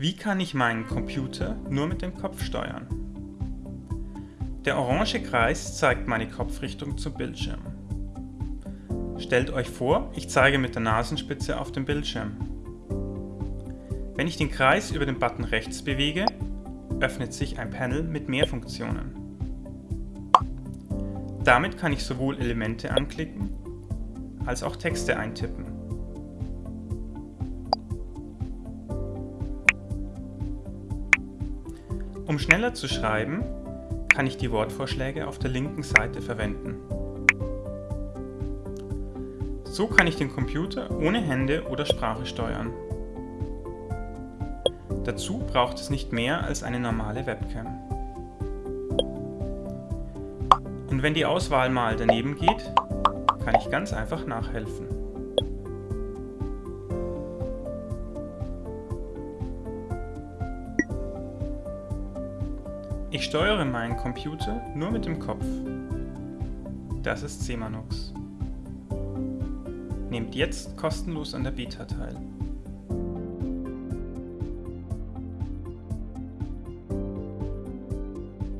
Wie kann ich meinen Computer nur mit dem Kopf steuern? Der orange Kreis zeigt meine Kopfrichtung zum Bildschirm. Stellt euch vor, ich zeige mit der Nasenspitze auf den Bildschirm. Wenn ich den Kreis über den Button rechts bewege, öffnet sich ein Panel mit mehr Funktionen. Damit kann ich sowohl Elemente anklicken, als auch Texte eintippen. Um schneller zu schreiben, kann ich die Wortvorschläge auf der linken Seite verwenden. So kann ich den Computer ohne Hände oder Sprache steuern. Dazu braucht es nicht mehr als eine normale Webcam. Und wenn die Auswahl mal daneben geht, kann ich ganz einfach nachhelfen. Ich steuere meinen Computer nur mit dem Kopf. Das ist Semanux. Nehmt jetzt kostenlos an der Beta teil.